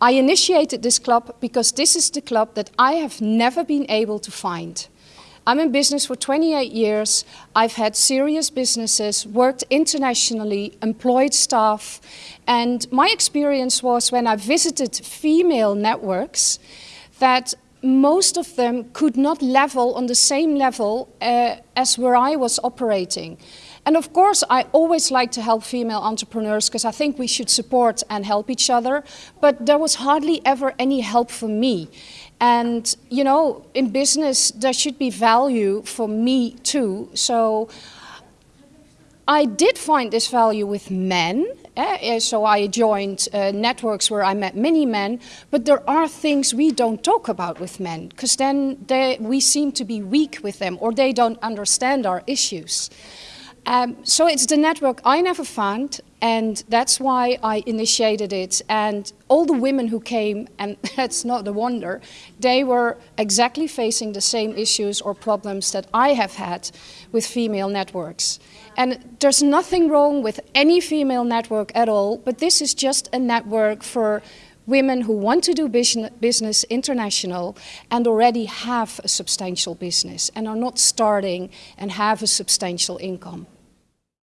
I initiated this club because this is the club that I have never been able to find. I'm in business for 28 years. I've had serious businesses, worked internationally, employed staff. And my experience was when I visited female networks that most of them could not level on the same level uh, as where I was operating. And of course, I always like to help female entrepreneurs because I think we should support and help each other. But there was hardly ever any help for me. And, you know, in business, there should be value for me too. So I did find this value with men. Eh? So I joined uh, networks where I met many men, but there are things we don't talk about with men because then they, we seem to be weak with them or they don't understand our issues. Um, so it's the network I never found and that's why I initiated it. And all the women who came, and that's not a wonder, they were exactly facing the same issues or problems that I have had with female networks. And there's nothing wrong with any female network at all, but this is just a network for women who want to do business international and already have a substantial business and are not starting and have a substantial income.